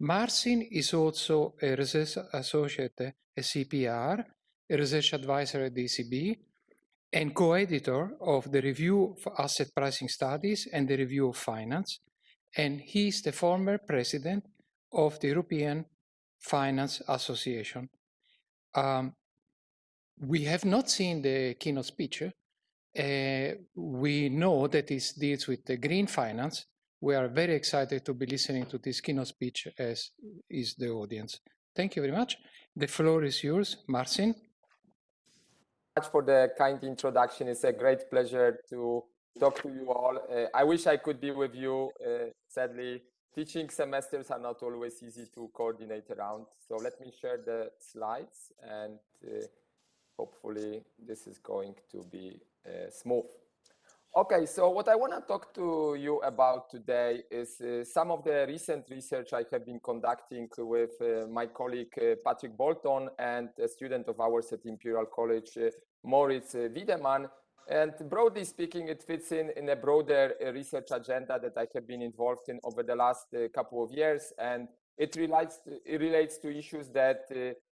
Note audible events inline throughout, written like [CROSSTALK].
Marcin is also a research associate at CPR, a research advisor at ECB, and co-editor of the Review of Asset Pricing Studies and the Review of Finance, and he is the former president of the European Finance Association. Um, we have not seen the keynote speech. Uh, we know that it deals with the green finance. We are very excited to be listening to this keynote speech as is the audience. Thank you very much. The floor is yours, Marcin. much for the kind introduction. It's a great pleasure to talk to you all. Uh, I wish I could be with you. Uh, sadly, teaching semesters are not always easy to coordinate around. So let me share the slides and uh, hopefully this is going to be uh, smooth. Okay, so what I want to talk to you about today is uh, some of the recent research I have been conducting with uh, my colleague uh, Patrick Bolton and a student of ours at Imperial College, uh, Moritz uh, Wiedemann. And broadly speaking, it fits in in a broader uh, research agenda that I have been involved in over the last couple of years. And it relates to, it relates to issues that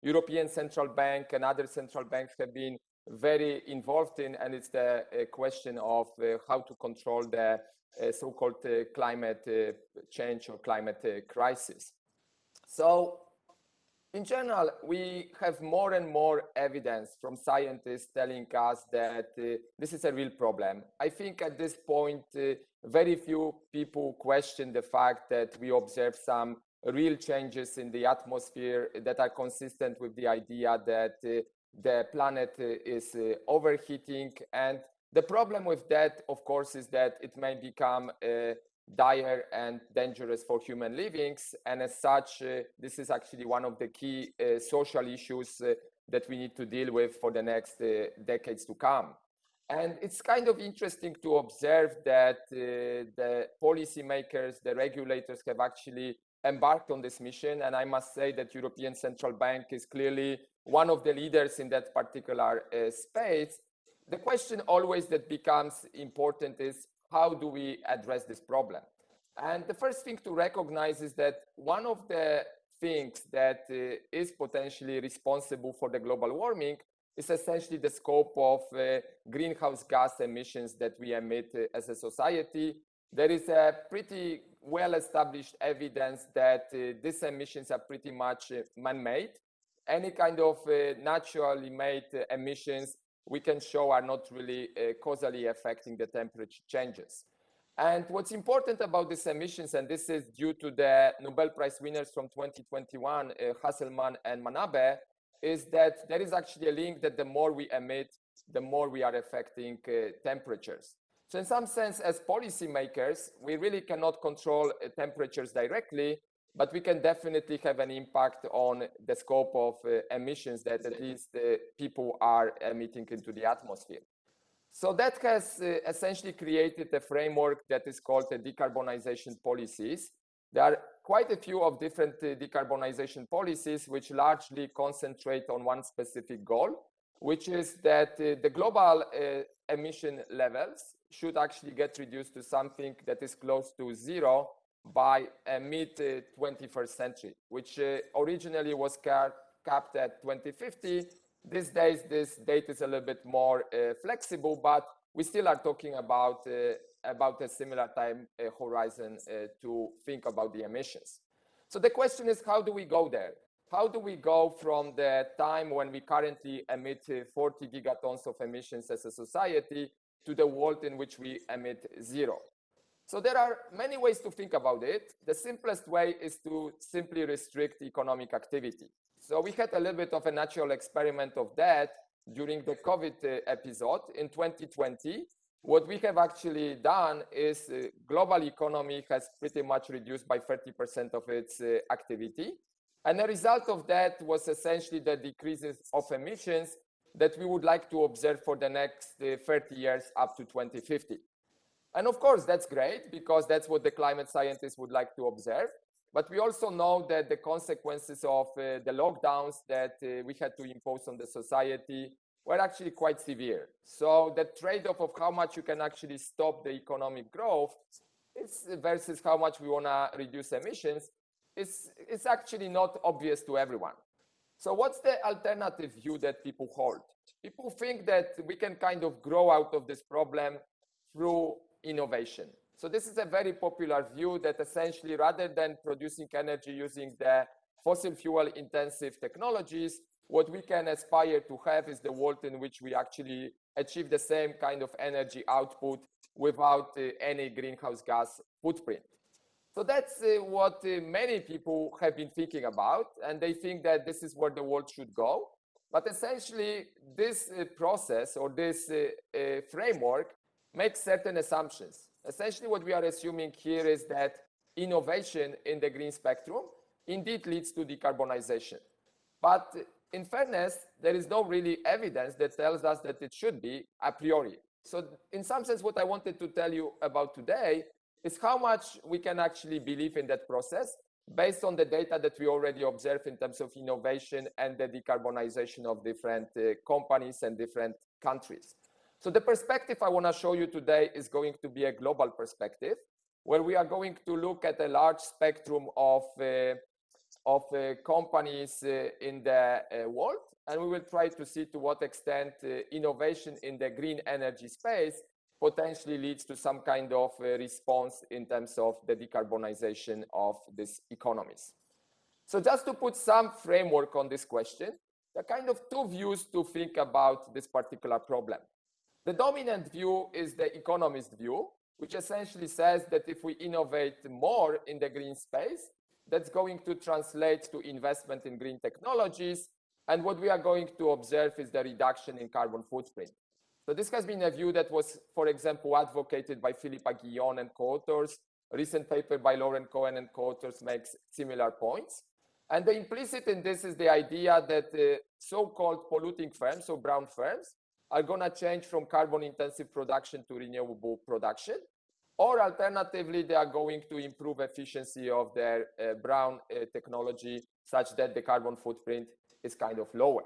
European Central Bank and other central banks have been very involved in, and it's the uh, question of uh, how to control the uh, so-called climate change or climate crisis. So in general, we have more and more evidence from scientists telling us that uh, this is a real problem. I think at this point, uh, very few people question the fact that we observe some real changes in the atmosphere that are consistent with the idea that uh, the planet uh, is uh, overheating. And the problem with that, of course, is that it may become uh, dire and dangerous for human livings. And as such, uh, this is actually one of the key uh, social issues uh, that we need to deal with for the next decades to come. And it's kind of interesting to observe that the policymakers, the regulators have actually embarked on this mission. And I must say that European Central Bank is clearly one of the leaders in that particular uh, space. The question always that becomes important is how do we address this problem? And the first thing to recognize is that one of the things that uh, is potentially responsible for the global warming is essentially the scope of uh, greenhouse gas emissions that we emit uh, as a society. There is a pretty well-established evidence that uh, these emissions are pretty much uh, man-made any kind of uh, naturally made uh, emissions we can show are not really uh, causally affecting the temperature changes. And what's important about these emissions, and this is due to the Nobel Prize winners from 2021, uh, Hasselmann and Manabe, is that there is actually a link that the more we emit, the more we are affecting uh, temperatures. So in some sense, as policymakers, we really cannot control uh, temperatures directly, but we can definitely have an impact on the scope of uh, emissions that at least uh, people are emitting into the atmosphere. So that has uh, essentially created a framework that is called the decarbonization policies. There are quite a few of different uh, decarbonization policies which largely concentrate on one specific goal, which is that uh, the global uh, emission levels should actually get reduced to something that is close to zero by uh, mid 21st century, which uh, originally was capped at 2050. These days, this date is a little bit more uh, flexible, but we still are talking about about a similar time horizon to think about the emissions. So the question is, how do we go there? How do we go from the time when we currently emit 40 gigatons of emissions as a society to the world in which we emit zero? So there are many ways to think about it. The simplest way is to simply restrict economic activity. So we had a little bit of a natural experiment of that during the COVID uh, episode in 2020. What we have actually done is uh, global economy has pretty much reduced by 30% of its uh, activity. And the result of that was essentially the decreases of emissions that we would like to observe for the next uh, 30 years up to 2050. And of course, that's great because that's what the climate scientists would like to observe. But we also know that the consequences of uh, the lockdowns that uh, we had to impose on the society were actually quite severe. So the trade-off of how much you can actually stop the economic growth versus how much we want to reduce emissions is, is actually not obvious to everyone. So what's the alternative view that people hold? People think that we can kind of grow out of this problem through innovation. So this is a very popular view that essentially rather than producing energy using the fossil fuel intensive technologies, what we can aspire to have is the world in which we actually achieve the same kind of energy output without uh, any greenhouse gas footprint. So that's uh, what uh, many people have been thinking about, and they think that this is where the world should go. But essentially, this uh, process or this uh, uh, framework makes certain assumptions. Essentially, what we are assuming here is that innovation in the green spectrum indeed leads to decarbonization. But in fairness, there is no really evidence that tells us that it should be a priori. So in some sense, what I wanted to tell you about today is how much we can actually believe in that process based on the data that we already observe in terms of innovation and the decarbonization of different uh, companies and different countries. So the perspective I want to show you today is going to be a global perspective where we are going to look at a large spectrum of uh, of uh, companies uh, in the uh, world. And we will try to see to what extent innovation in the green energy space potentially leads to some kind of response in terms of the decarbonization of these economies. So just to put some framework on this question, there are kind of two views to think about this particular problem. The dominant view is the economist view, which essentially says that if we innovate more in the green space, that's going to translate to investment in green technologies. And what we are going to observe is the reduction in carbon footprint. So this has been a view that was, for example, advocated by Philippe Aghion and co-authors. A recent paper by Lauren Cohen and co-authors makes similar points. And the implicit in this is the idea that uh, so-called polluting firms, so brown firms, are going to change from carbon intensive production to renewable production or alternatively, they are going to improve efficiency of their uh, brown uh, technology such that the carbon footprint is kind of lower.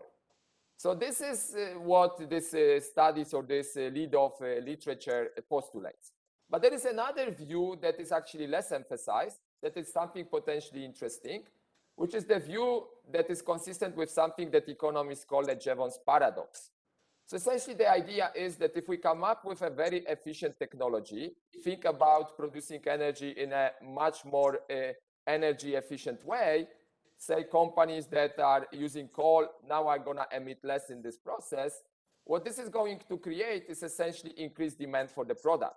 So this is uh, what this uh, studies or this uh, lead of uh, literature postulates. But there is another view that is actually less emphasized, that is something potentially interesting, which is the view that is consistent with something that economists call the Jevons paradox. So essentially the idea is that if we come up with a very efficient technology, think about producing energy in a much more uh, energy efficient way, say companies that are using coal now are going to emit less in this process, what this is going to create is essentially increased demand for the product.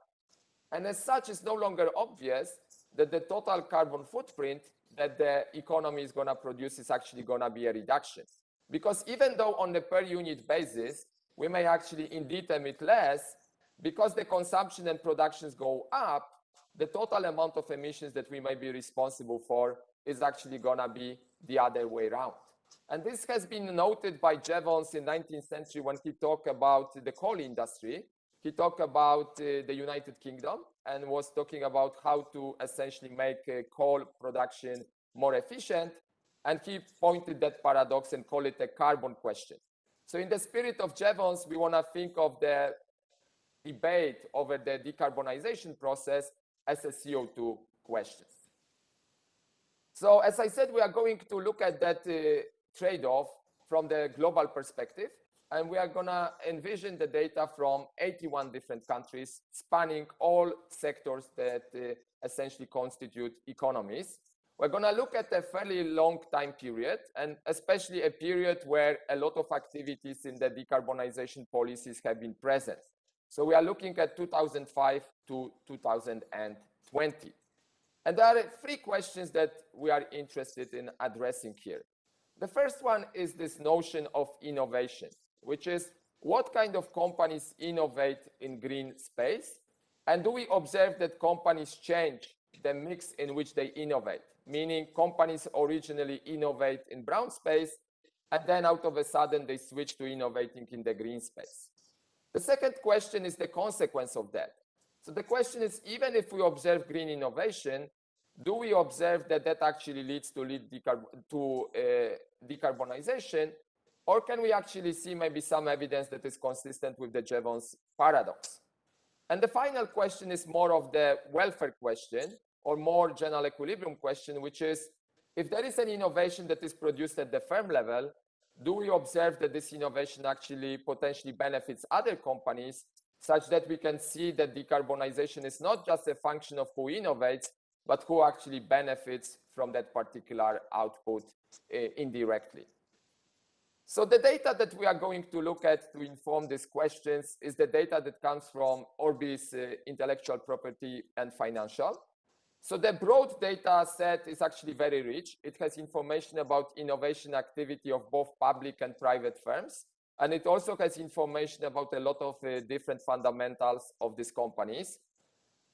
And as such, it's no longer obvious that the total carbon footprint that the economy is going to produce is actually going to be a reduction. Because even though on a per unit basis, we may actually indeed emit less because the consumption and productions go up, the total amount of emissions that we may be responsible for is actually going to be the other way around. And this has been noted by Jevons in 19th century when he talked about the coal industry. He talked about uh, the United Kingdom and was talking about how to essentially make uh, coal production more efficient. And he pointed that paradox and called it a carbon question. So in the spirit of Jevons, we want to think of the debate over the decarbonization process as a CO2 question. So as I said, we are going to look at that uh, trade-off from the global perspective, and we are going to envision the data from 81 different countries, spanning all sectors that uh, essentially constitute economies. We're going to look at a fairly long time period, and especially a period where a lot of activities in the decarbonization policies have been present. So we are looking at 2005 to 2020. And there are three questions that we are interested in addressing here. The first one is this notion of innovation, which is what kind of companies innovate in green space? And do we observe that companies change the mix in which they innovate? Meaning companies originally innovate in brown space, and then out of a sudden they switch to innovating in the green space. The second question is the consequence of that. So the question is, even if we observe green innovation, do we observe that that actually leads to, lead decarb to uh, decarbonization, or can we actually see maybe some evidence that is consistent with the Jevons paradox? And the final question is more of the welfare question, or more general equilibrium question, which is, if there is an innovation that is produced at the firm level, do we observe that this innovation actually potentially benefits other companies such that we can see that decarbonization is not just a function of who innovates, but who actually benefits from that particular output uh, indirectly. So the data that we are going to look at to inform these questions is the data that comes from Orbis uh, intellectual property and financial. So the broad data set is actually very rich. It has information about innovation activity of both public and private firms. And it also has information about a lot of uh, different fundamentals of these companies.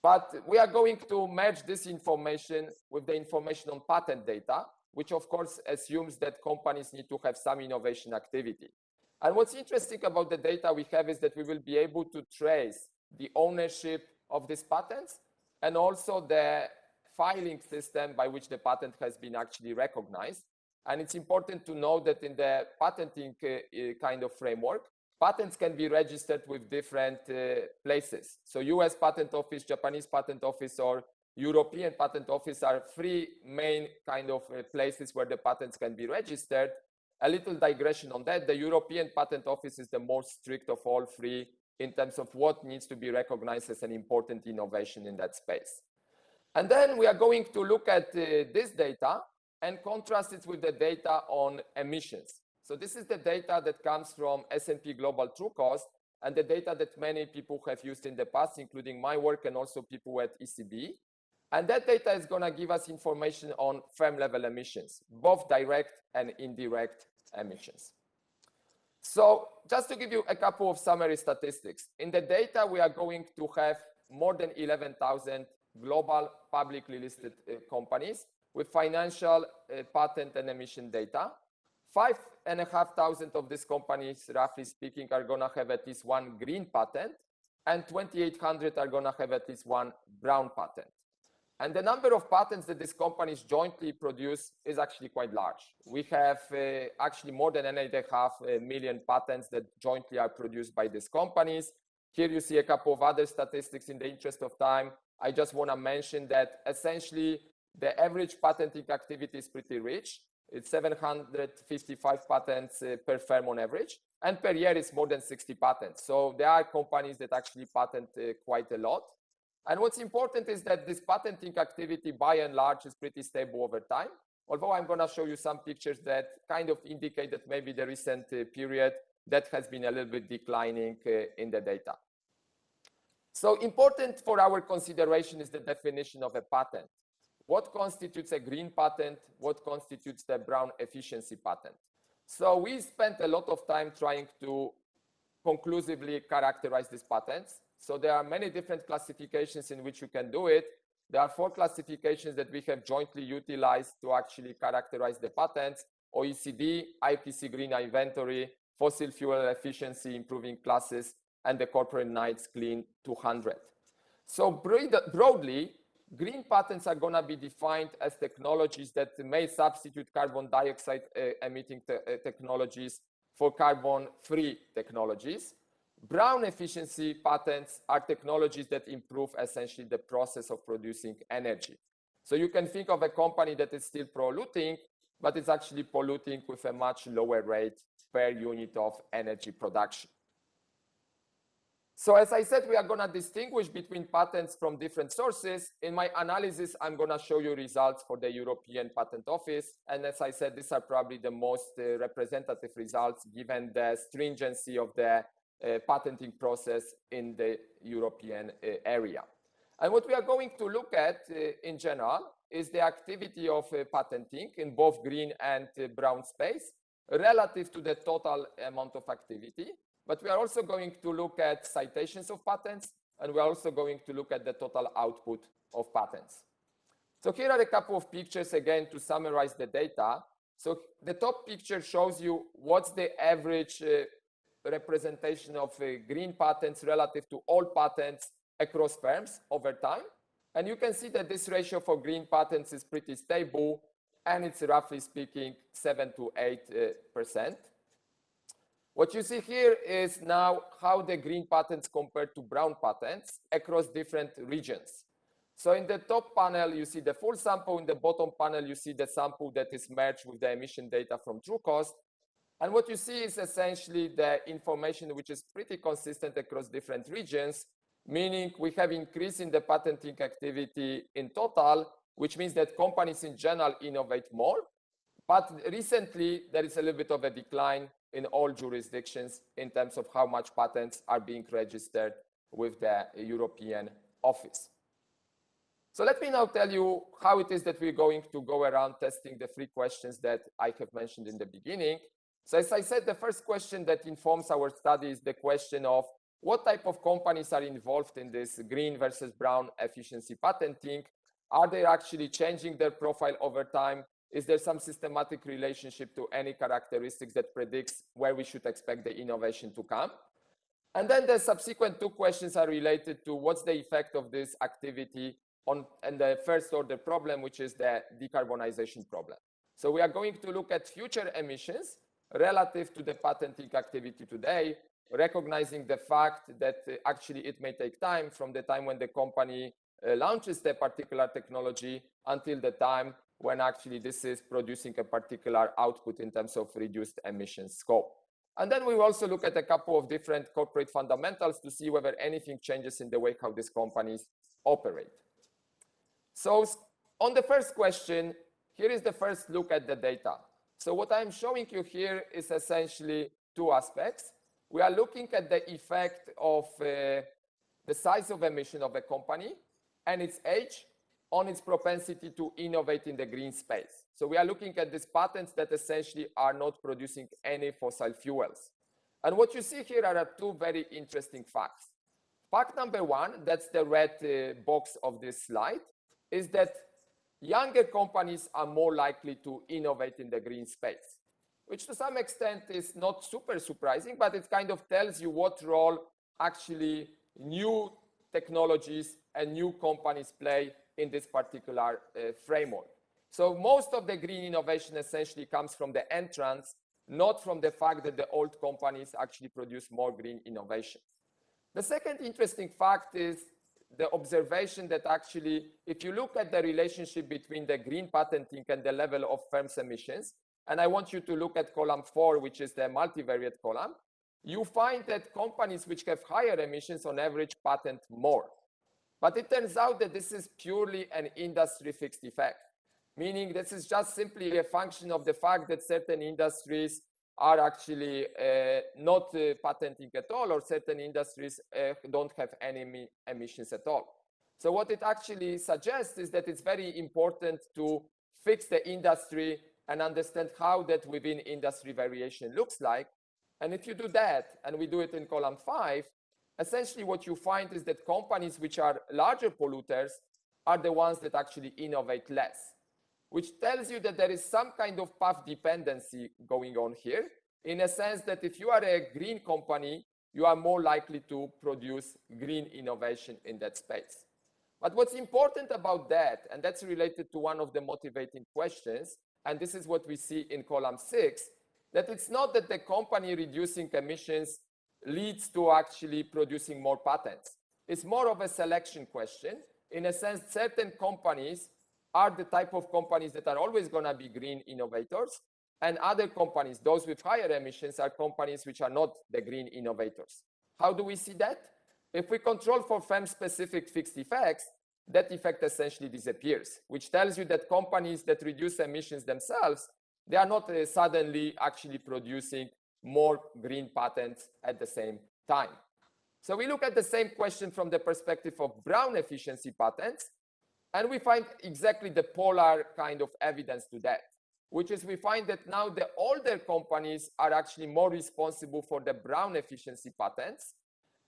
But we are going to merge this information with the information on patent data, which of course assumes that companies need to have some innovation activity. And what's interesting about the data we have is that we will be able to trace the ownership of these patents and also the filing system by which the patent has been actually recognized. And it's important to know that in the patenting uh, uh kind of framework, patents can be registered with different uh, places. So US Patent Office, Japanese Patent Office, or European Patent Office are three main kind of uh, places where the patents can be registered. A little digression on that, the European Patent Office is the most strict of all three in terms of what needs to be recognized as an important innovation in that space. And then we are going to look at uh, this data and contrast it with the data on emissions. So this is the data that comes from S&P Global Trucost and the data that many people have used in the past, including my work and also people at ECB. And that data is going to give us information on firm level emissions, both direct and indirect emissions. So just to give you a couple of summary statistics, in the data, we are going to have more than 11,000 global publicly listed uh, companies with financial uh, patent and emission data. Five and a half thousand of these companies, roughly speaking, are going to have at least one green patent, and 2,800 are going to have at least one brown patent. And the number of patents that these companies jointly produce is actually quite large. We have uh, actually more than eight and a half uh, patents that jointly are produced by these companies. Here you see a couple of other statistics in the interest of time. I just want to mention that essentially the average patenting activity is pretty rich. It's 755 patents uh, per firm on average, and per year it's more than 60 patents. So there are companies that actually patent uh, quite a lot. And what's important is that this patenting activity by and large is pretty stable over time. Although I'm going to show you some pictures that kind of indicate that maybe the recent uh, period that has been a little bit declining in the data. So important for our consideration is the definition of a patent. What constitutes a green patent? What constitutes the brown efficiency patent? So we spent a lot of time trying to conclusively characterize these patents. So there are many different classifications in which you can do it. There are four classifications that we have jointly utilized to actually characterize the patents, OECD, IPC Green Inventory, Fossil Fuel Efficiency Improving Classes, and the Corporate Knights Clean 200. So broadly, green patents are going to be defined as technologies that may substitute carbon dioxide uh, emitting te uh, technologies for carbon-free technologies. Brown efficiency patents are technologies that improve essentially the process of producing energy. So you can think of a company that is still polluting, but it's actually polluting with a much lower rate per unit of energy production. So as I said, we are going to distinguish between patents from different sources. In my analysis, I'm going to show you results for the European Patent Office. And as I said, these are probably the most uh, representative results given the stringency of the uh, patenting process in the European uh, area. And what we are going to look at uh, in general is the activity of patenting in both green and brown space relative to the total amount of activity. But we are also going to look at citations of patents, and we're also going to look at the total output of patents. So here are a couple of pictures again to summarize the data. So the top picture shows you what's the average uh, representation of uh, green patents relative to all patents across firms over time. And you can see that this ratio for green patents is pretty stable, and it's roughly speaking 7 to 8 uh, percent. What you see here is now how the green patents compare to brown patents across different regions. So in the top panel, you see the full sample. In the bottom panel, you see the sample that is merged with the emission data from Trucost. And what you see is essentially the information which is pretty consistent across different regions, meaning we have increase in the patenting activity in total, which means that companies in general innovate more. But recently, there is a little bit of a decline in all jurisdictions in terms of how much patents are being registered with the European office. So let me now tell you how it is that we're going to go around testing the three questions that I have mentioned in the beginning. So as I said, the first question that informs our study is the question of what type of companies are involved in this green versus brown efficiency patenting? Are they actually changing their profile over time? Is there some systematic relationship to any characteristics that predicts where we should expect the innovation to come? And then the subsequent two questions are related to what's the effect of this activity on and the first order problem, which is the decarbonization problem. So we are going to look at future emissions relative to the patenting activity today, recognizing the fact that uh, actually it may take time from the time when the company uh, launches the particular technology until the time when actually this is producing a particular output in terms of reduced emission scope. And then we also look at a couple of different corporate fundamentals to see whether anything changes in the way how these companies operate. So on the first question, here is the first look at the data. So what I'm showing you here is essentially two aspects. We are looking at the effect of uh, the size of emission of a company and its age on its propensity to innovate in the green space. So we are looking at these patents that essentially are not producing any fossil fuels. And what you see here are two very interesting facts. Fact number one, that's the red uh, box of this slide, is that younger companies are more likely to innovate in the green space, which to some extent is not super surprising, but it kind of tells you what role actually new technologies and new companies play in this particular uh, framework. So most of the green innovation essentially comes from the entrance, not from the fact that the old companies actually produce more green innovation. The second interesting fact is the observation that actually, if you look at the relationship between the green patenting and the level of firms emissions, and I want you to look at column four, which is the multivariate column, you find that companies which have higher emissions on average patent more. But it turns out that this is purely an industry fixed effect, meaning this is just simply a function of the fact that certain industries are actually uh, not uh, patenting at all, or certain industries uh, don't have any emissions at all. So what it actually suggests is that it's very important to fix the industry and understand how that within industry variation looks like. And if you do that, and we do it in column five, essentially what you find is that companies which are larger polluters are the ones that actually innovate less which tells you that there is some kind of path dependency going on here in a sense that if you are a green company, you are more likely to produce green innovation in that space. But what's important about that, and that's related to one of the motivating questions, and this is what we see in column six, that it's not that the company reducing emissions leads to actually producing more patents. It's more of a selection question. In a sense, certain companies are the type of companies that are always going to be green innovators. And other companies, those with higher emissions, are companies which are not the green innovators. How do we see that? If we control for firm-specific fixed effects, that effect essentially disappears, which tells you that companies that reduce emissions themselves, they are not uh, suddenly actually producing more green patents at the same time. So we look at the same question from the perspective of brown efficiency patents, and we find exactly the polar kind of evidence to that, which is we find that now the older companies are actually more responsible for the brown efficiency patents.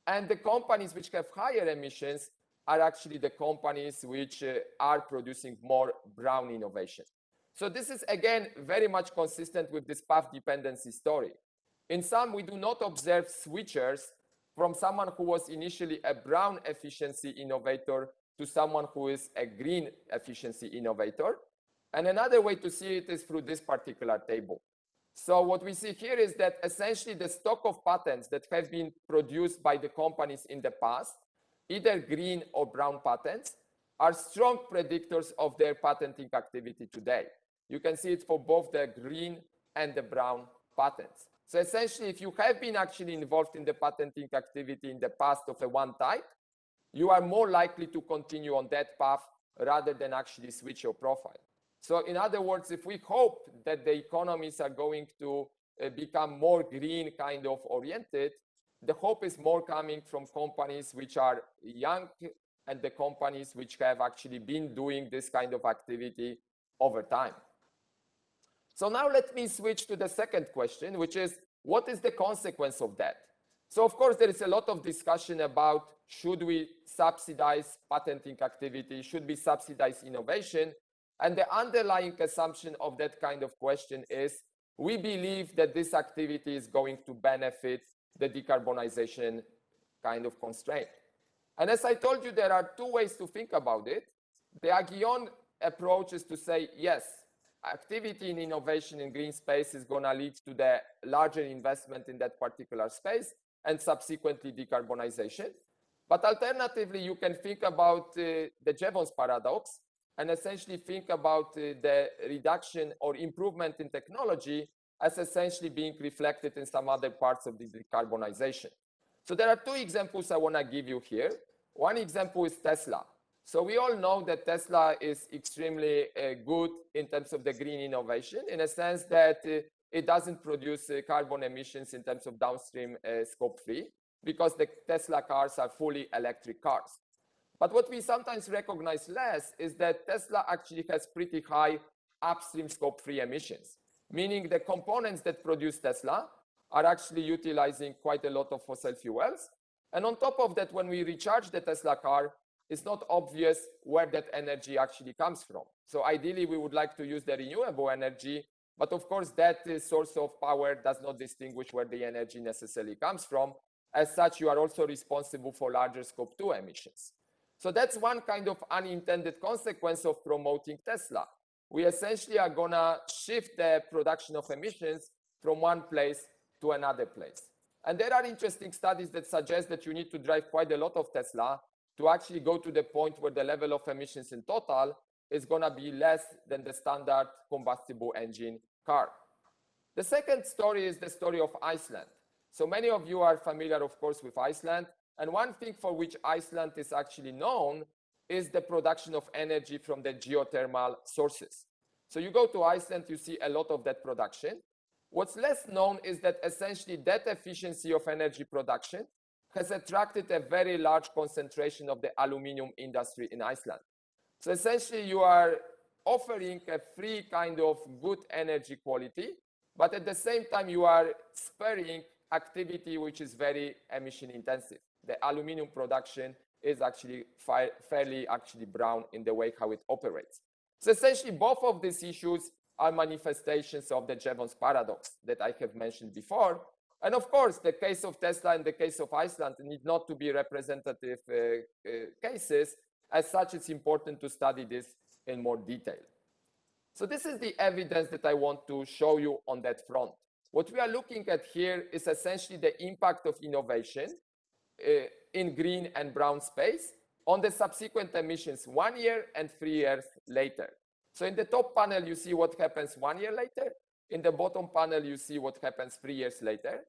And the companies which have higher emissions are actually the companies which uh, are producing more brown innovation. So this is again very much consistent with this path dependency story. In some, we do not observe switchers from someone who was initially a brown efficiency innovator to someone who is a green efficiency innovator. And another way to see it is through this particular table. So what we see here is that essentially the stock of patents that have been produced by the companies in the past, either green or brown patents, are strong predictors of their patenting activity today. You can see it for both the green and the brown patents. So essentially, if you have been actually involved in the patenting activity in the past of a one type, you are more likely to continue on that path rather than actually switch your profile. So in other words, if we hope that the economies are going to uh, become more green kind of oriented, the hope is more coming from companies which are young and the companies which have actually been doing this kind of activity over time. So now let me switch to the second question, which is what is the consequence of that? So of course, there is a lot of discussion about should we subsidize patenting activity? Should we subsidize innovation? And the underlying assumption of that kind of question is we believe that this activity is going to benefit the decarbonization kind of constraint. And as I told you, there are two ways to think about it. The Aghion approach is to say, yes, activity in innovation in green space is going to lead to the larger investment in that particular space and subsequently decarbonization. But alternatively, you can think about uh, the Jevons paradox and essentially think about uh, the reduction or improvement in technology as essentially being reflected in some other parts of the decarbonization. So there are two examples I want to give you here. One example is Tesla. So we all know that Tesla is extremely uh, good in terms of the green innovation in a sense that uh, it doesn't produce uh, carbon emissions in terms of downstream uh, scope 3 because the Tesla cars are fully electric cars. But what we sometimes recognize less is that Tesla actually has pretty high upstream scope 3 emissions, meaning the components that produce Tesla are actually utilizing quite a lot of fossil fuels. And on top of that, when we recharge the Tesla car, it's not obvious where that energy actually comes from. So ideally, we would like to use the renewable energy, but of course, that uh, source of power does not distinguish where the energy necessarily comes from. As such, you are also responsible for larger scope 2 emissions. So that's one kind of unintended consequence of promoting Tesla. We essentially are going to shift the production of emissions from one place to another place. And there are interesting studies that suggest that you need to drive quite a lot of Tesla to actually go to the point where the level of emissions in total is going to be less than the standard combustible engine car. The second story is the story of Iceland. So many of you are familiar, of course, with Iceland. And one thing for which Iceland is actually known is the production of energy from the geothermal sources. So you go to Iceland, you see a lot of that production. What's less known is that essentially that efficiency of energy production has attracted a very large concentration of the aluminium industry in Iceland. So essentially you are offering a free kind of good energy quality, but at the same time you are sparing activity which is very emission intensive. The aluminum production is actually fairly actually brown in the way how it operates. So essentially both of these issues are manifestations of the Jevons paradox that I have mentioned before. And of course, the case of Tesla and the case of Iceland need not to be representative uh, uh, cases. As such, it's important to study this in more detail. So this is the evidence that I want to show you on that front. What we are looking at here is essentially the impact of innovation uh, in green and brown space on the subsequent emissions one year and three years later. So in the top panel, you see what happens one year later. In the bottom panel, you see what happens three years later.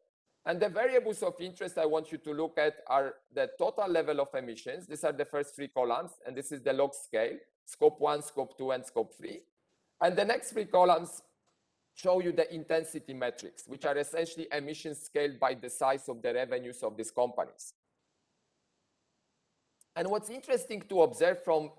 And the variables of interest I want you to look at are the total level of emissions. These are the first three columns, and this is the log scale, scope one, scope two, and scope three. And the next three columns show you the intensity metrics, which are essentially emissions scaled by the size of the revenues of these companies. And what's interesting to observe from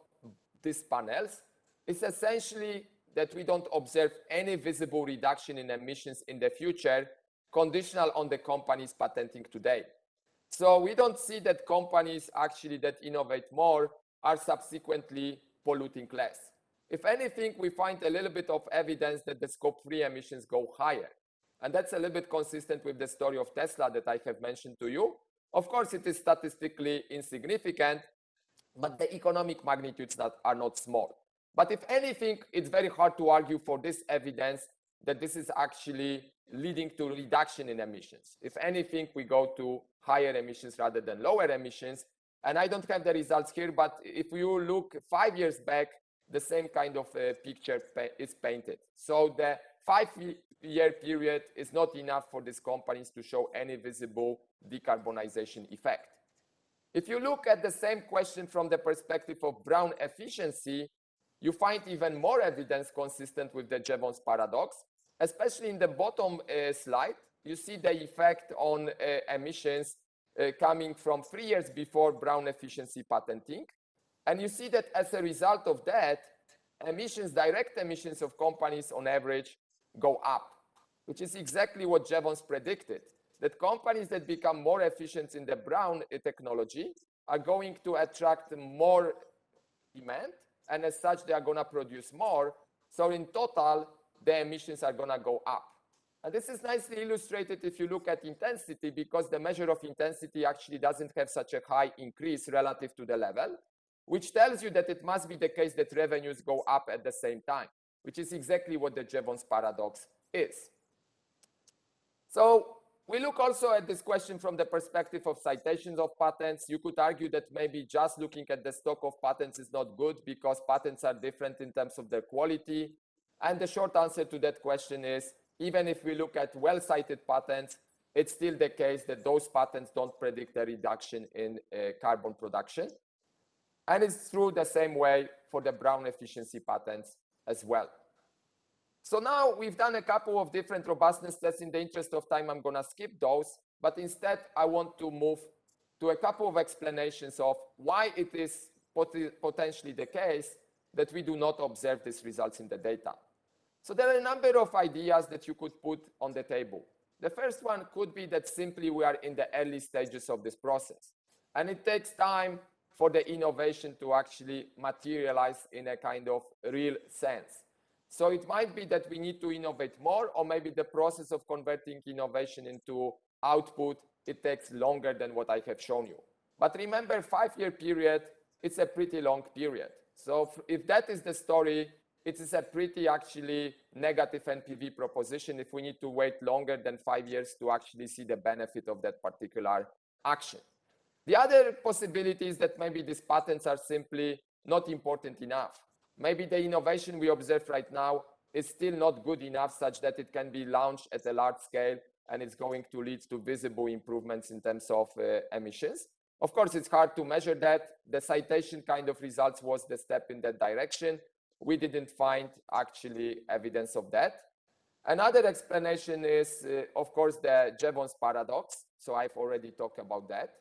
these panels is essentially that we don't observe any visible reduction in emissions in the future, conditional on the companies patenting today. So we don't see that companies actually that innovate more are subsequently polluting less. If anything, we find a little bit of evidence that the scope 3 emissions go higher. And that's a little bit consistent with the story of Tesla that I have mentioned to you. Of course, it is statistically insignificant, but the economic magnitudes that are not small. But if anything, it's very hard to argue for this evidence that this is actually leading to reduction in emissions. If anything, we go to higher emissions rather than lower emissions. And I don't have the results here, but if you look five years back, the same kind of uh, picture pa is painted. So the five year period is not enough for these companies to show any visible decarbonization effect. If you look at the same question from the perspective of brown efficiency, you find even more evidence consistent with the Jevons paradox, especially in the bottom uh, slide. You see the effect on uh, emissions uh, coming from three years before brown efficiency patenting. And you see that as a result of that, emissions, direct emissions of companies on average go up, which is exactly what Jevons predicted, that companies that become more efficient in the brown technology are going to attract more demand, and as such, they are going to produce more. So in total, the emissions are going to go up. And this is nicely illustrated if you look at intensity, because the measure of intensity actually doesn't have such a high increase relative to the level, which tells you that it must be the case that revenues go up at the same time, which is exactly what the Jevons paradox is. So we look also at this question from the perspective of citations of patents. You could argue that maybe just looking at the stock of patents is not good because patents are different in terms of their quality. And the short answer to that question is, even if we look at well-cited patents, it's still the case that those patents don't predict a reduction in uh, carbon production. And it's true the same way for the Brown efficiency patents as well. So now we've done a couple of different robustness tests. In the interest of time, I'm going to skip those. But instead, I want to move to a couple of explanations of why it is pot potentially the case that we do not observe these results in the data. So there are a number of ideas that you could put on the table. The first one could be that simply we are in the early stages of this process. And it takes time for the innovation to actually materialize in a kind of real sense. So it might be that we need to innovate more, or maybe the process of converting innovation into output, it takes longer than what I have shown you. But remember, five-year period, it's a pretty long period. So if that is the story, it is a pretty actually negative NPV proposition if we need to wait longer than five years to actually see the benefit of that particular action. The other possibility is that maybe these patents are simply not important enough. Maybe the innovation we observe right now is still not good enough such that it can be launched at a large scale and it's going to lead to visible improvements in terms of uh, emissions. Of course, it's hard to measure that. The citation kind of results was the step in that direction. We didn't find actually evidence of that. Another explanation is, uh, of course, the Jevons paradox. So I've already talked about that.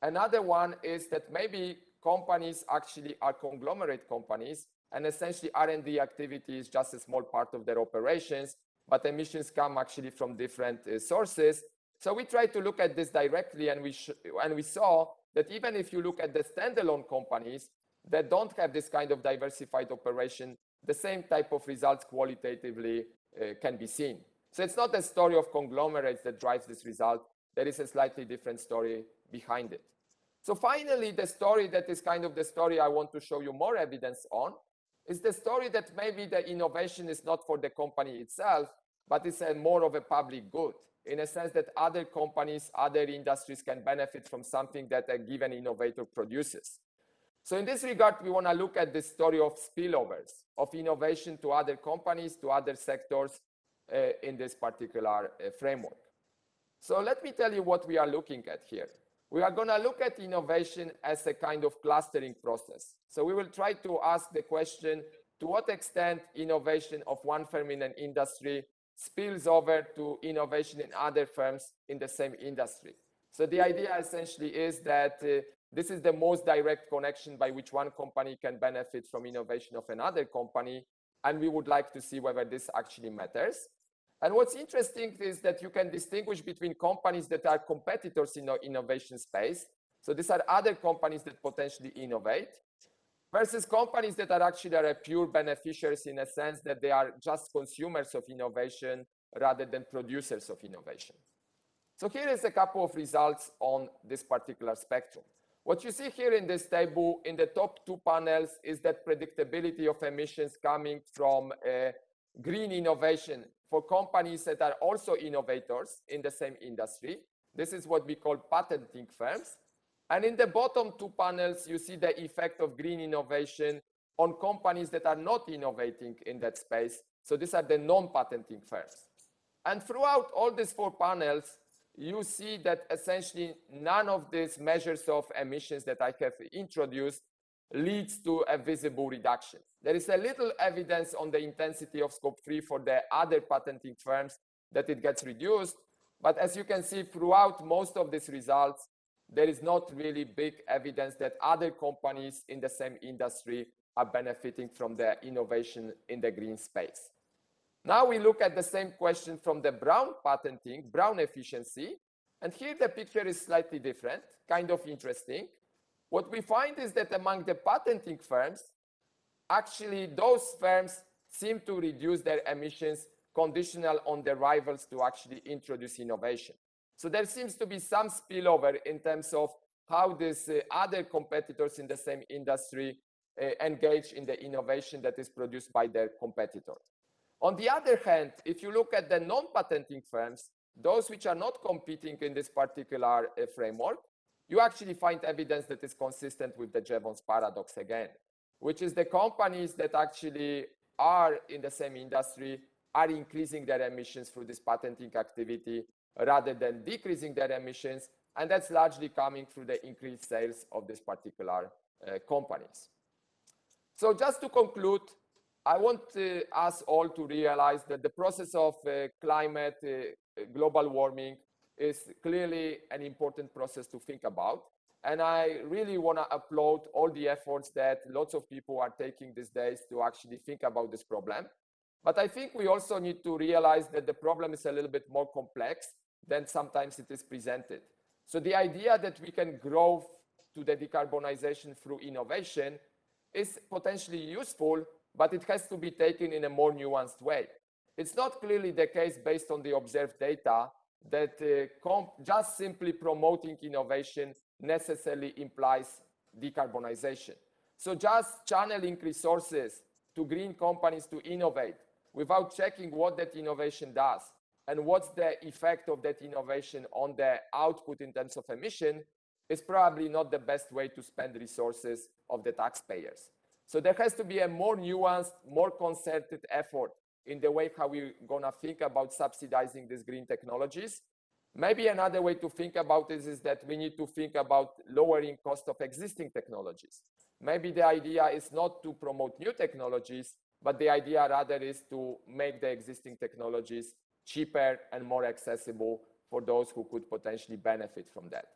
Another one is that maybe companies actually are conglomerate companies and essentially R&D activity is just a small part of their operations, but emissions come actually from different uh, sources. So we tried to look at this directly and we, and we saw that even if you look at the standalone companies that don't have this kind of diversified operation, the same type of results qualitatively uh, can be seen. So it's not a story of conglomerates that drives this result. There is a slightly different story behind it. So finally, the story that is kind of the story I want to show you more evidence on is the story that maybe the innovation is not for the company itself, but it's a more of a public good in a sense that other companies, other industries can benefit from something that a given innovator produces. So in this regard, we want to look at the story of spillovers, of innovation to other companies, to other sectors uh, in this particular uh, framework. So let me tell you what we are looking at here. We are going to look at innovation as a kind of clustering process. So we will try to ask the question, to what extent innovation of one firm in an industry spills over to innovation in other firms in the same industry. So the idea essentially is that uh, this is the most direct connection by which one company can benefit from innovation of another company. And we would like to see whether this actually matters. And what's interesting is that you can distinguish between companies that are competitors in the innovation space. So these are other companies that potentially innovate versus companies that are actually are pure beneficiaries in a sense that they are just consumers of innovation rather than producers of innovation. So here is a couple of results on this particular spectrum. What you see here in this table in the top two panels is that predictability of emissions coming from uh, green innovation for companies that are also innovators in the same industry. This is what we call patenting firms. And in the bottom two panels, you see the effect of green innovation on companies that are not innovating in that space. So these are the non-patenting firms. And throughout all these four panels, you see that essentially none of these measures of emissions that I have introduced leads to a visible reduction. There is a little evidence on the intensity of scope 3 for the other patenting firms that it gets reduced. But as you can see throughout most of these results, there is not really big evidence that other companies in the same industry are benefiting from the innovation in the green space. Now we look at the same question from the brown patenting, brown efficiency. And here the picture is slightly different, kind of interesting. What we find is that among the patenting firms, actually those firms seem to reduce their emissions conditional on the rivals to actually introduce innovation. So there seems to be some spillover in terms of how these uh, other competitors in the same industry uh, engage in the innovation that is produced by their competitors. On the other hand, if you look at the non-patenting firms, those which are not competing in this particular uh, framework, you actually find evidence that is consistent with the Jevons paradox again, which is the companies that actually are in the same industry are increasing their emissions through this patenting activity rather than decreasing their emissions. And that's largely coming through the increased sales of these particular uh, companies. So just to conclude, I want uh, us all to realize that the process of uh, climate, uh, global warming is clearly an important process to think about. And I really want to applaud all the efforts that lots of people are taking these days to actually think about this problem. But I think we also need to realize that the problem is a little bit more complex than sometimes it is presented. So the idea that we can grow to the decarbonization through innovation is potentially useful, but it has to be taken in a more nuanced way. It's not clearly the case based on the observed data that uh, just simply promoting innovation necessarily implies decarbonization. So just channeling resources to green companies to innovate without checking what that innovation does and what's the effect of that innovation on the output in terms of emission is probably not the best way to spend resources of the taxpayers. So there has to be a more nuanced, more concerted effort in the way how we're gonna think about subsidizing these green technologies. Maybe another way to think about this is that we need to think about lowering cost of existing technologies. Maybe the idea is not to promote new technologies, but the idea rather is to make the existing technologies cheaper and more accessible for those who could potentially benefit from that.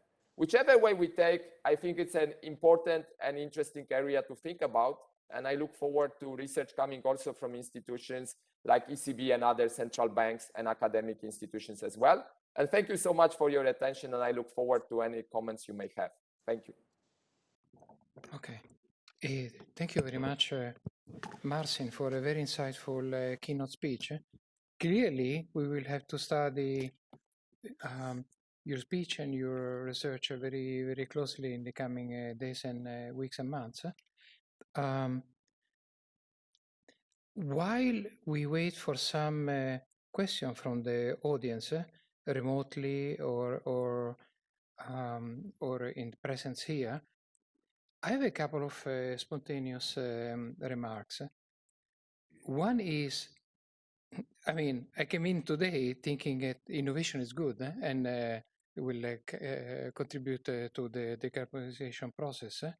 Whichever way we take, I think it's an important and interesting area to think about. And I look forward to research coming also from institutions like ECB and other central banks and academic institutions as well. And thank you so much for your attention. And I look forward to any comments you may have. Thank you. Okay. Uh, thank you very much, uh, Marcin, for a very insightful uh, keynote speech. Clearly, we will have to study um, your speech and your research very, very closely in the coming uh, days and uh, weeks and months. Um, while we wait for some uh, question from the audience, uh, remotely or or um, or in presence here, I have a couple of uh, spontaneous um, remarks. One is I mean, I came in today thinking that innovation is good eh? and uh, will uh, contribute uh, to the decarbonization process. Eh?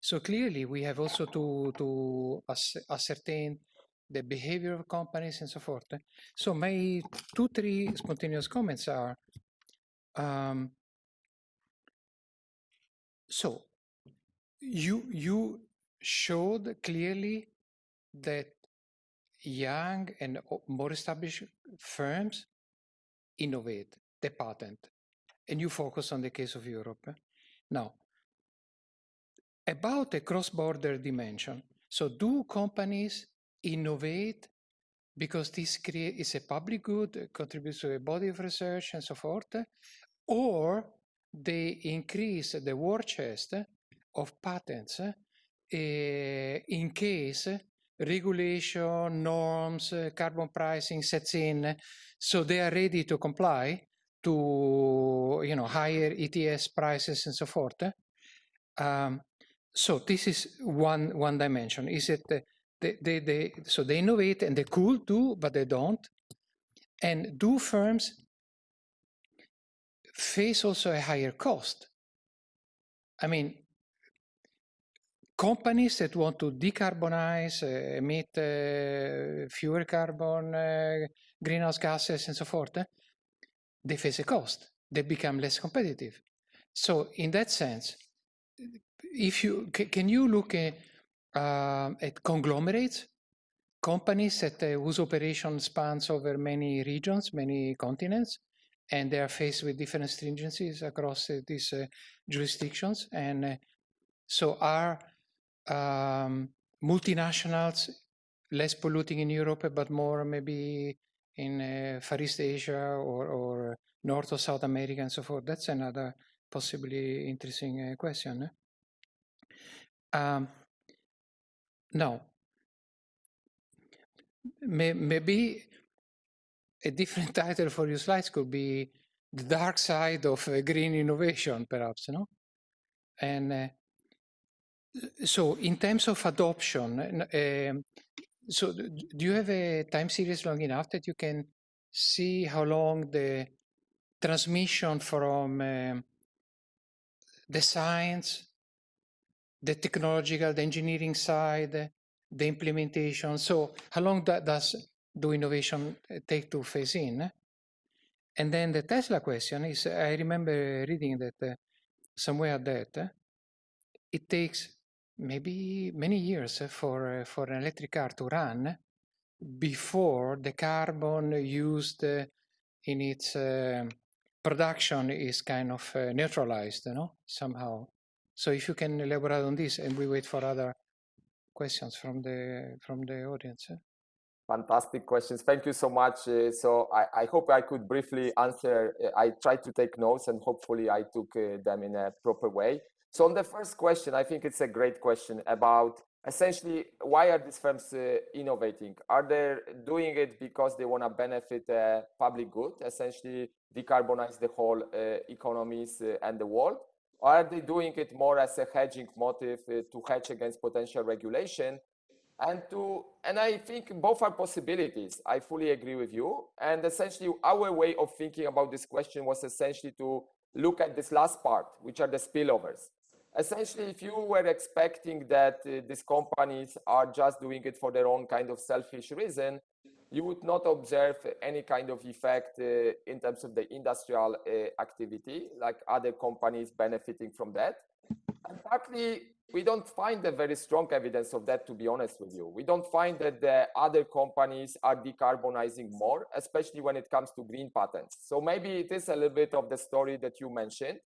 So clearly, we have also to to ascertain the behavior of companies and so forth. Eh? So my two, three spontaneous comments are, um, so you you showed clearly that young and more established firms innovate, they patent, and you focus on the case of Europe. Now, about the cross-border dimension. So do companies innovate because this is a public good, contributes to a body of research and so forth, or they increase the war chest of patents uh, in case regulation, norms, carbon pricing sets in, so they are ready to comply to you know higher ETS prices and so forth. Um, so this is one one dimension. Is it they, they, they so they innovate and they could do, but they don't. And do firms face also a higher cost? I mean, companies that want to decarbonize, uh, emit uh, fewer carbon, uh, greenhouse gases, and so forth, they face a cost. They become less competitive. So, in that sense, if you can you look at, uh, at conglomerates, companies that uh, whose operation spans over many regions, many continents, and they are faced with different stringencies across uh, these uh, jurisdictions, and uh, so are um, multinationals less polluting in Europe, but more maybe in uh, Far East Asia or, or North or South America and so forth? That's another possibly interesting uh, question. Eh? Um, now, may, maybe a different [LAUGHS] title for your slides could be the dark side of uh, green innovation, perhaps, no? And uh, so in terms of adoption, uh, so do you have a time series long enough that you can see how long the transmission from uh, the science, the technological, the engineering side, the implementation. So how long does do innovation take to phase in? And then the Tesla question is, I remember reading that uh, somewhere that uh, it takes maybe many years for, uh, for an electric car to run before the carbon used in its uh, production is kind of uh, neutralized, you know, somehow. So if you can elaborate on this, and we wait for other questions from the from the audience. Fantastic questions. Thank you so much. Uh, so I, I, hope I could briefly answer. Uh, I tried to take notes and hopefully I took uh, them in a proper way. So on the first question, I think it's a great question about essentially why are these firms uh, innovating? Are they doing it because they want to benefit the public good, essentially decarbonize the whole uh, economies uh, and the world? Or are they doing it more as a hedging motive uh, to hedge against potential regulation? And to and I think both are possibilities. I fully agree with you. And essentially, our way of thinking about this question was essentially to look at this last part, which are the spillovers essentially, if you were expecting that uh, these companies are just doing it for their own kind of selfish reason, you would not observe any kind of effect uh, in terms of the industrial uh, activity, like other companies benefiting from that. And partly, we don't find a very strong evidence of that, to be honest with you. We don't find that the other companies are decarbonizing more, especially when it comes to green patents. So maybe it is a little bit of the story that you mentioned.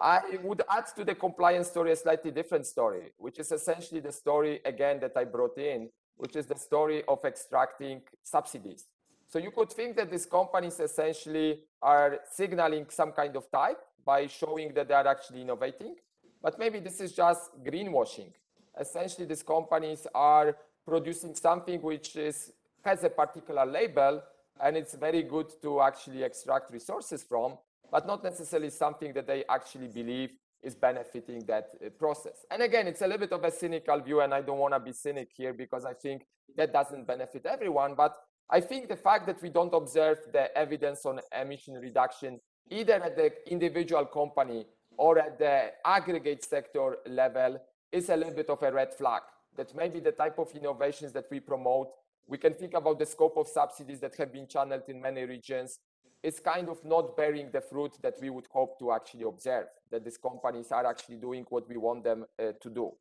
I would add to the compliance story a slightly different story, which is essentially the story again that I brought in, which is the story of extracting subsidies. So you could think that these companies essentially are signaling some kind of type by showing that they are actually innovating, but maybe this is just greenwashing. Essentially, these companies are producing something which is has a particular label and it's very good to actually extract resources from, but not necessarily something that they actually believe is benefiting that uh, process. And again, it's a little bit of a cynical view, and I don't want to be cynic here because I think that doesn't benefit everyone. But I think the fact that we don't observe the evidence on emission reduction either at the individual company or at the aggregate sector level is a little bit of a red flag. That maybe the type of innovations that we promote, we can think about the scope of subsidies that have been channeled in many regions is kind of not bearing the fruit that we would hope to actually observe, that these companies are actually doing what we want them uh, to do.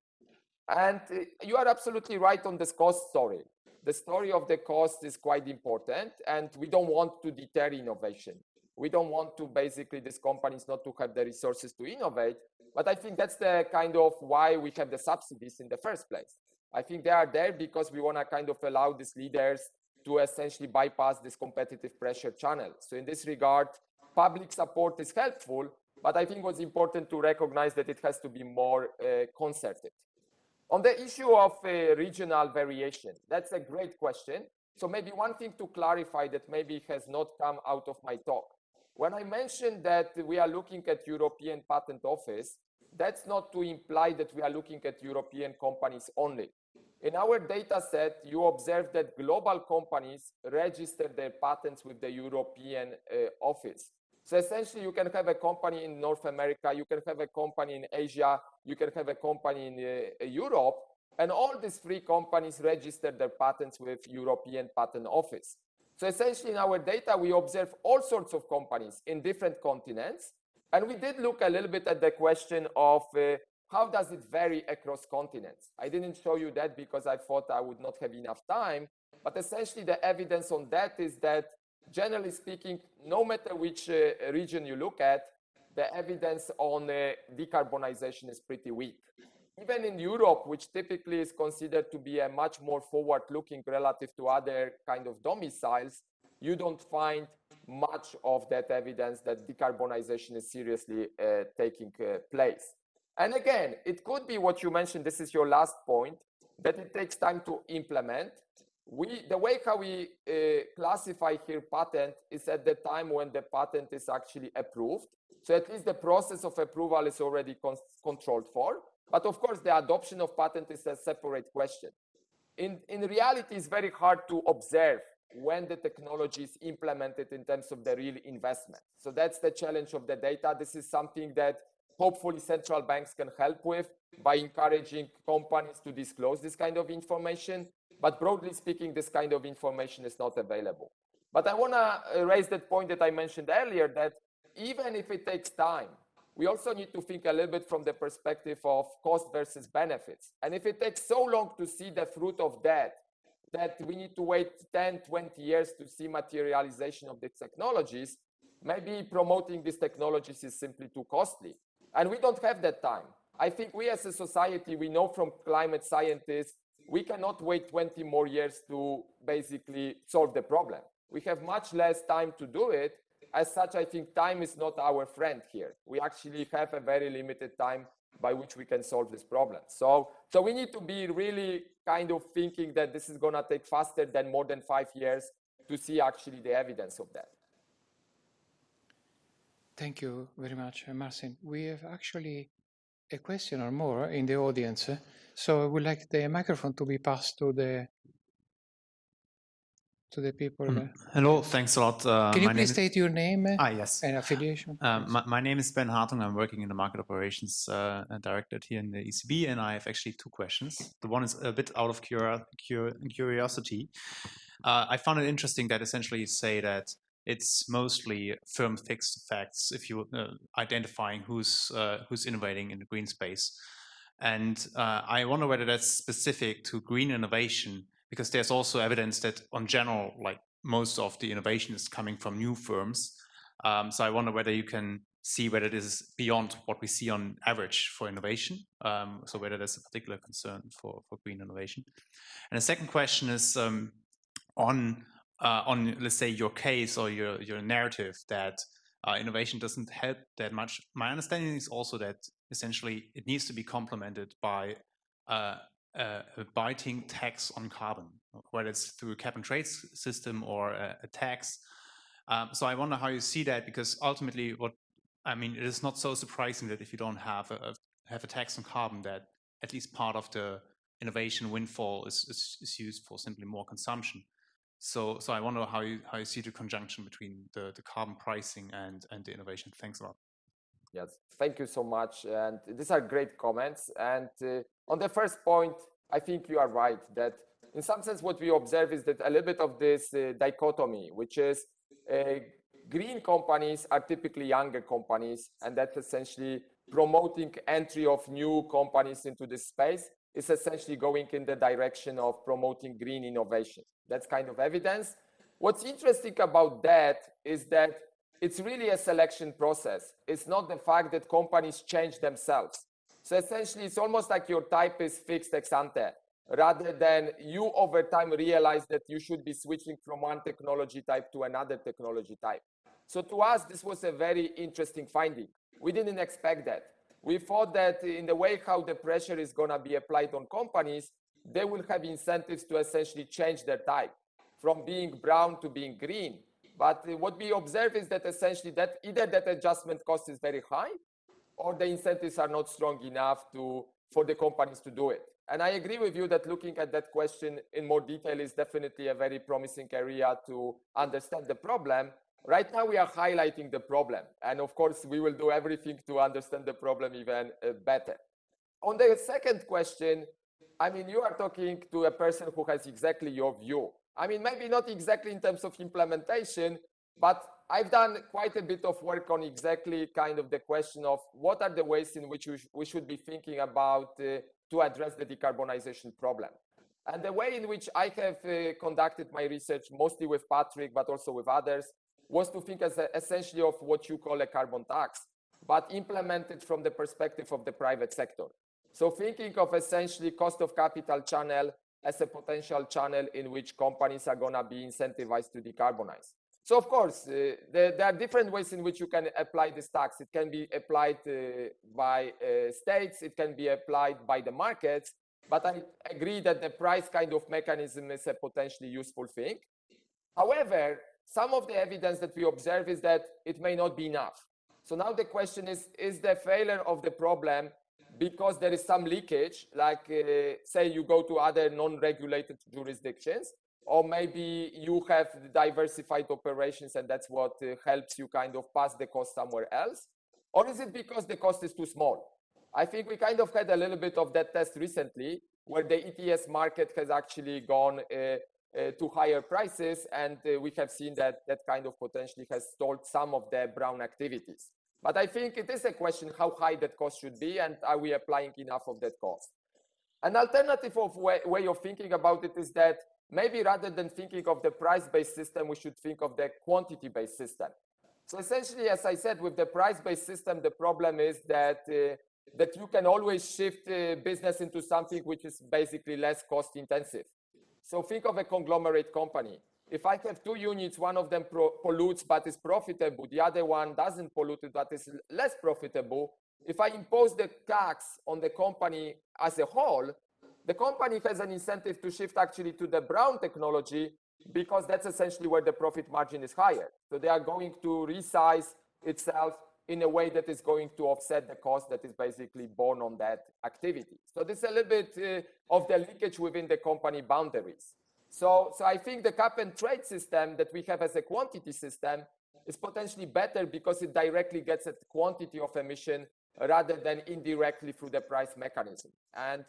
And uh, you are absolutely right on this cost story. The story of the cost is quite important, and we don't want to deter innovation. We don't want to basically these companies not to have the resources to innovate, but I think that's the kind of why we have the subsidies in the first place. I think they are there because we want to kind of allow these leaders to essentially bypass this competitive pressure channel. So in this regard, public support is helpful, but I think what's important to recognize that it has to be more uh, concerted. On the issue of uh, regional variation, that's a great question. So maybe one thing to clarify that maybe has not come out of my talk. When I mentioned that we are looking at European Patent Office, that's not to imply that we are looking at European companies only. In our data set, you observe that global companies register their patents with the European uh, office. So essentially, you can have a company in North America, you can have a company in Asia, you can have a company in uh, Europe, and all these three companies register their patents with European Patent Office. So essentially, in our data, we observe all sorts of companies in different continents, and we did look a little bit at the question of uh, how does it vary across continents? I didn't show you that because I thought I would not have enough time. But essentially, the evidence on that is that, generally speaking, no matter which uh, region you look at, the evidence on uh, decarbonization is pretty weak. Even in Europe, which typically is considered to be a much more forward-looking relative to other kind of domiciles, you don't find much of that evidence that decarbonization is seriously uh, taking uh, place. And again, it could be what you mentioned, this is your last point, that it takes time to implement. We, the way how we uh, classify here patent is at the time when the patent is actually approved. So at least the process of approval is already con controlled for. But of course, the adoption of patent is a separate question. In, in reality, it's very hard to observe when the technology is implemented in terms of the real investment. So that's the challenge of the data. This is something that hopefully central banks can help with by encouraging companies to disclose this kind of information. But broadly speaking, this kind of information is not available. But I want to uh, raise that point that I mentioned earlier that even if it takes time, we also need to think a little bit from the perspective of cost versus benefits. And if it takes so long to see the fruit of that, that we need to wait 10, 20 years to see materialization of the technologies, maybe promoting these technologies is simply too costly. And we don't have that time. I think we as a society, we know from climate scientists, we cannot wait 20 more years to basically solve the problem. We have much less time to do it. As such, I think time is not our friend here. We actually have a very limited time by which we can solve this problem. So, so we need to be really kind of thinking that this is going to take faster than more than five years to see actually the evidence of that. Thank you very much, uh, Marcin. We have actually a question or more in the audience. So I would like the microphone to be passed to the to the people. Mm. Hello, thanks a lot. Uh, Can you please state your name ah, yes. and affiliation? Um, my, my, name is Ben Hartung. I'm working in the market operations uh, directorate here in the ECB, and I have actually two questions. The one is a bit out of curi curiosity. Uh, I found it interesting that essentially you say that it's mostly firm fixed effects if you uh, identifying who's uh, who's innovating in the green space. And uh, I wonder whether that's specific to green innovation, because there's also evidence that on general, like most of the innovation is coming from new firms. Um, so I wonder whether you can see whether this is beyond what we see on average for innovation. Um, so whether there's a particular concern for, for green innovation. And the second question is um, on uh, on let's say your case or your your narrative that uh, innovation doesn't help that much. My understanding is also that essentially it needs to be complemented by uh, a, biting tax on carbon, whether it's through a cap and trade system or a, a tax. Um, so I wonder how you see that because ultimately, what I mean, it is not so surprising that if you don't have a, have a tax on carbon, that at least part of the innovation windfall is, is, is used for simply more consumption. So, so I wonder how you how you see the conjunction between the the carbon pricing and and the innovation. Thanks a lot. Yes, thank you so much. And these are great comments. And uh, on the first point, I think you are right that in some sense what we observe is that a little bit of this uh, dichotomy, which is uh, green companies are typically younger companies, and that's essentially promoting entry of new companies into this space is essentially going in the direction of promoting green innovation. That's kind of evidence. What's interesting about that is that it's really a selection process. It's not the fact that companies change themselves. So essentially, it's almost like your type is fixed ex ante, rather than you over time realize that you should be switching from one technology type to another technology type. So to us, this was a very interesting finding. We didn't expect that. We thought that in the way how the pressure is going to be applied on companies, they will have incentives to essentially change their type from being brown to being green. But what we observe is that essentially that either that adjustment cost is very high or the incentives are not strong enough to, for the companies to do it. And I agree with you that looking at that question in more detail is definitely a very promising area to understand the problem. Right now, we are highlighting the problem. And of course, we will do everything to understand the problem even uh, better. On the second question, I mean, you are talking to a person who has exactly your view. I mean, maybe not exactly in terms of implementation, but I've done quite a bit of work on exactly kind of the question of what are the ways in which we, should be thinking about uh, to address the decarbonization problem. And the way in which I have uh, conducted my research, mostly with Patrick, but also with others, was to think as a, essentially of what you call a carbon tax, but implemented from the perspective of the private sector. So thinking of essentially cost of capital channel as a potential channel in which companies are going to be incentivized to decarbonize. So of course, uh, there, there, are different ways in which you can apply this tax. It can be applied uh, by uh, states, it can be applied by the markets, but I agree that the price kind of mechanism is a potentially useful thing. However, some of the evidence that we observe is that it may not be enough. So now the question is, is the failure of the problem because there is some leakage, like uh, say you go to other non-regulated jurisdictions, or maybe you have diversified operations and that's what uh, helps you kind of pass the cost somewhere else? Or is it because the cost is too small? I think we kind of had a little bit of that test recently where the ETS market has actually gone uh, to higher prices and uh, we have seen that that kind of potentially has stalled some of the brown activities. But I think it is a question how high that cost should be and are we applying enough of that cost? An alternative of way, way of thinking about it is that maybe rather than thinking of the price-based system, we should think of the quantity-based system. So essentially, as I said, with the price-based system, the problem is that uh, that you can always shift uh, business into something which is basically less cost intensive. So think of a conglomerate company. If I have two units, one of them pollutes but is profitable, the other one doesn't pollute but is less profitable, if I impose the tax on the company as a whole, the company has an incentive to shift actually to the brown technology because that's essentially where the profit margin is higher. So they are going to resize itself in a way that is going to offset the cost that is basically borne on that activity. So this is a little bit uh, of the leakage within the company boundaries. So, so I think the cap and trade system that we have as a quantity system is potentially better because it directly gets at quantity of emission rather than indirectly through the price mechanism. And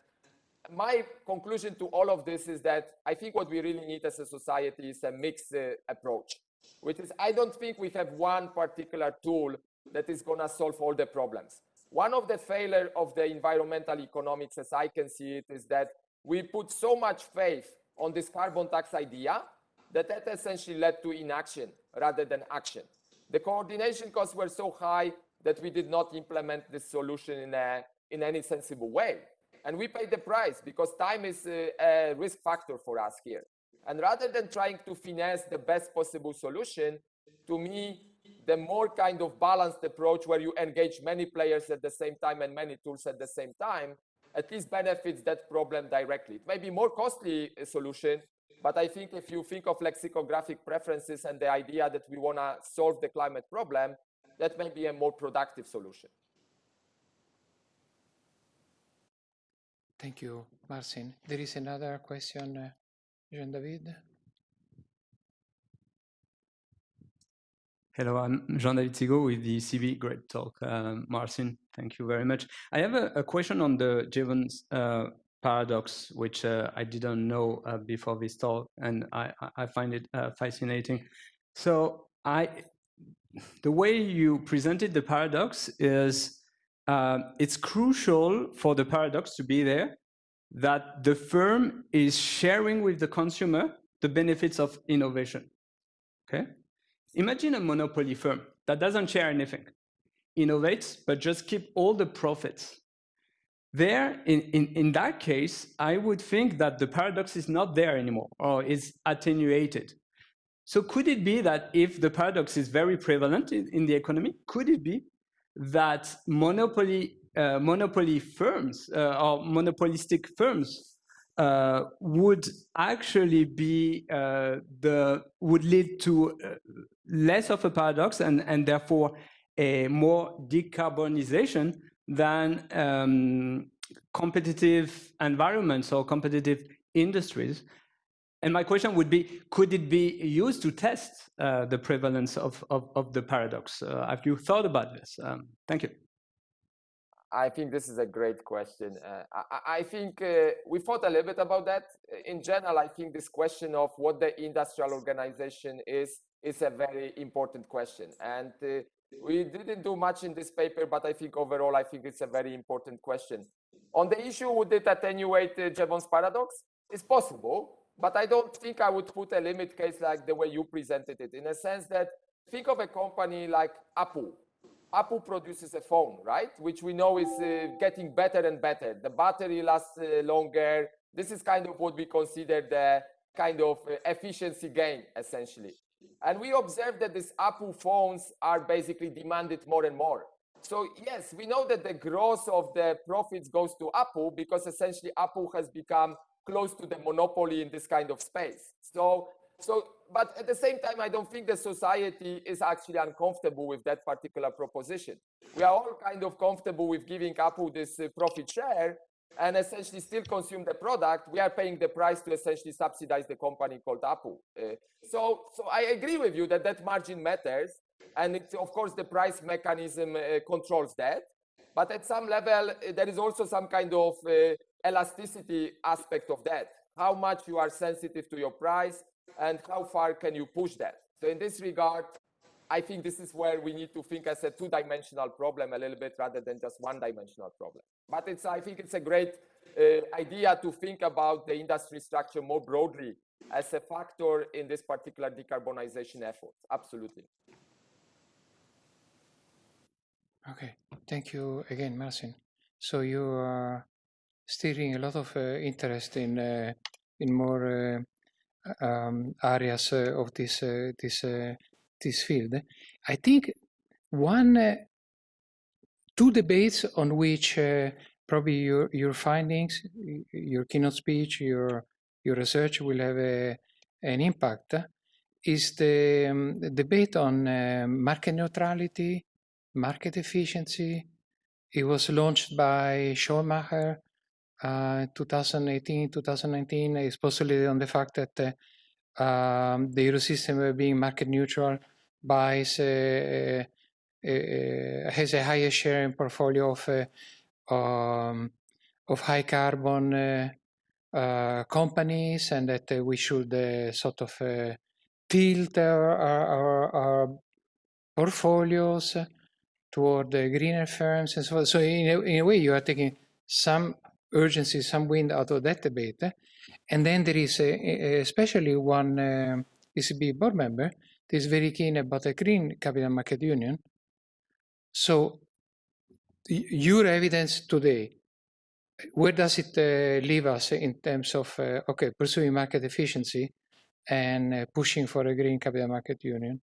my conclusion to all of this is that I think what we really need as a society is a mixed uh, approach, which is I don't think we have one particular tool that is going to solve all the problems. One of the failure of the environmental economics, as I can see it, is that we put so much faith on this carbon tax idea that that essentially led to inaction rather than action. The coordination costs were so high that we did not implement this solution in, a, in any sensible way. And we paid the price because time is a, a risk factor for us here. And rather than trying to finesse the best possible solution, to me, the more kind of balanced approach where you engage many players at the same time and many tools at the same time, at least benefits that problem directly. It may be more costly solution, but I think if you think of lexicographic preferences and the idea that we want to solve the climate problem, that may be a more productive solution. Thank you, Marcin. There is another question, uh, Jean-David. Hello, I'm Jean-David Sigaux with the ECB. Great talk, um, Marcin. Thank you very much. I have a, a question on the Jevons uh, paradox, which uh, I didn't know uh, before this talk, and I, I find it uh, fascinating. So I, the way you presented the paradox is uh, it's crucial for the paradox to be there that the firm is sharing with the consumer the benefits of innovation. Okay, Imagine a monopoly firm that doesn't share anything, innovates, but just keep all the profits. There, in, in, in that case, I would think that the paradox is not there anymore or is attenuated. So could it be that if the paradox is very prevalent in, in the economy, could it be that monopoly, uh, monopoly firms uh, or monopolistic firms uh, would actually be uh, the would lead to uh, less of a paradox and and therefore a more decarbonization than um, competitive environments or competitive industries. And my question would be, could it be used to test uh, the prevalence of, of, of the paradox? Uh, have you thought about this? Um, thank you. I think this is a great question. Uh, I, I, think uh, we thought a little bit about that. In general, I think this question of what the industrial organization is is a very important question. And uh, we didn't do much in this paper, but I think overall, I think it's a very important question. On the issue, would it attenuate uh, Jevons paradox? It's possible, but I don't think I would put a limit case like the way you presented it, in a sense that think of a company like Apple Apple produces a phone, right? Which we know is uh, getting better and better. The battery lasts uh, longer. This is kind of what we consider the kind of uh, efficiency gain, essentially. And we observe that these Apple phones are basically demanded more and more. So yes, we know that the growth of the profits goes to Apple because essentially Apple has become close to the monopoly in this kind of space. So, so but at the same time, I don't think the society is actually uncomfortable with that particular proposition. We are all kind of comfortable with giving Apple this uh, profit share and essentially still consume the product. We are paying the price to essentially subsidize the company called Apple. Uh, so, so I agree with you that that margin matters. And of course, the price mechanism uh, controls that. But at some level, uh, there is also some kind of uh, elasticity aspect of that. How much you are sensitive to your price, and how far can you push that? So in this regard, I think this is where we need to think as a two-dimensional problem a little bit rather than just one-dimensional problem. But it's, I think it's a great uh, idea to think about the industry structure more broadly as a factor in this particular decarbonization effort. Absolutely. Okay, thank you again, Marcin. So you are steering a lot of uh, interest in uh, in more uh, um, areas uh, of this uh, this this field. I think one two debates on which probably your your findings, your keynote speech, your your research will have a, an impact is the, um, the debate on uh, market neutrality, market efficiency. It was launched by Schoenmaker uh, 2018, 2019 is possibly on the fact that uh, um, the euro system being market neutral buys uh, has a higher share in portfolio of um, of high carbon uh, companies and that uh, we should uh, sort of tilt our, our, our, portfolios toward the greener firms and so on. So in a, in a way, you are taking some urgency, some wind out of that debate. And then there is a, especially one uh, ECB board member that is very keen about a green capital market union. So your evidence today, where does it uh, leave us in terms of, uh, okay, pursuing market efficiency and uh, pushing for a green capital market union?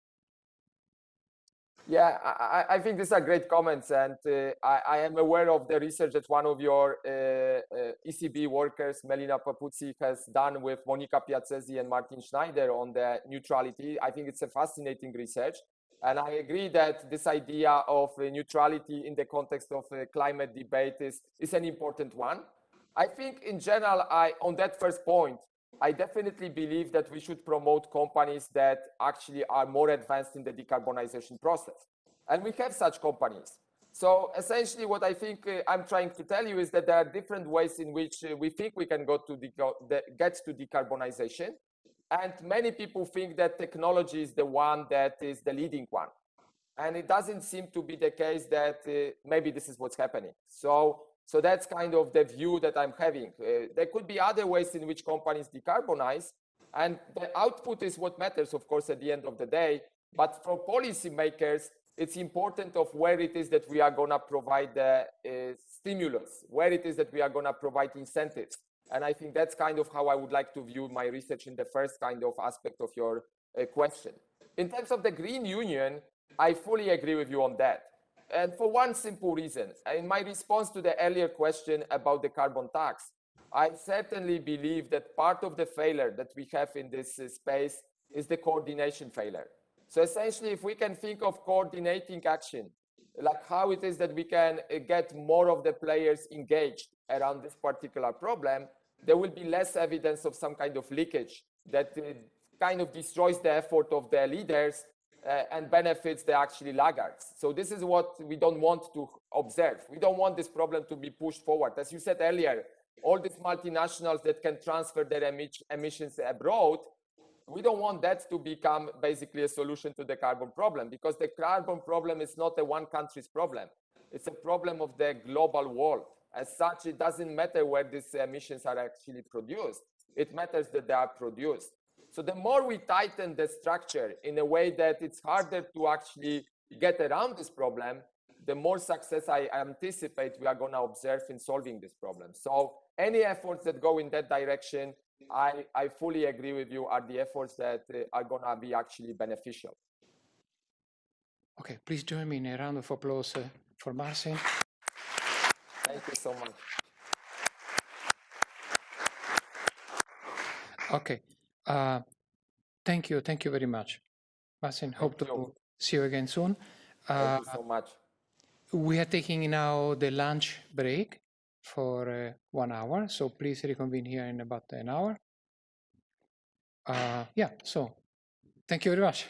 Yeah, I, I, think these are great comments, and uh, I, I, am aware of the research that one of your uh, uh, ECB workers, Melina Papoutsi, has done with Monica Piazzesi and Martin Schneider on the neutrality. I think it's a fascinating research, and I agree that this idea of uh, neutrality in the context of uh, climate debate is, is an important one. I think in general, I on that first point, I definitely believe that we should promote companies that actually are more advanced in the decarbonization process. And we have such companies. So essentially what I think uh, I'm trying to tell you is that there are different ways in which uh, we think we can go to get to decarbonization. And many people think that technology is the one that is the leading one. And it doesn't seem to be the case that uh, maybe this is what's happening. So so that's kind of the view that I'm having. Uh, there could be other ways in which companies decarbonize, and the output is what matters, of course, at the end of the day. But for policymakers, it's important of where it is that we are going to provide the uh, stimulus, where it is that we are going to provide incentives. And I think that's kind of how I would like to view my research in the first kind of aspect of your uh, question. In terms of the Green Union, I fully agree with you on that. And for one simple reason, in my response to the earlier question about the carbon tax, I certainly believe that part of the failure that we have in this uh, space is the coordination failure. So essentially, if we can think of coordinating action like how it is that we can uh, get more of the players engaged around this particular problem, there will be less evidence of some kind of leakage that uh, kind of destroys the effort of the leaders uh, and benefits the actually laggards. So this is what we don't want to observe. We don't want this problem to be pushed forward. As you said earlier, all these multinationals that can transfer their emi emissions abroad, we don't want that to become basically a solution to the carbon problem because the carbon problem is not a one country's problem. It's a problem of the global world. As such, it doesn't matter where these emissions are actually produced. It matters that they are produced. So the more we tighten the structure in a way that it's harder to actually get around this problem, the more success I anticipate we are going to observe in solving this problem. So any efforts that go in that direction, I, I fully agree with you, are the efforts that uh, are going to be actually beneficial. Okay, please join me in a round of applause uh, for Marcin. Thank you so much. Okay, uh, thank you, thank you very much. Marcin, hope Thank to you. see you again soon. Thank Uh, you so much. we are taking now the lunch break for uh, one hour, so please reconvene here in about an hour. Uh, yeah, so thank you very much.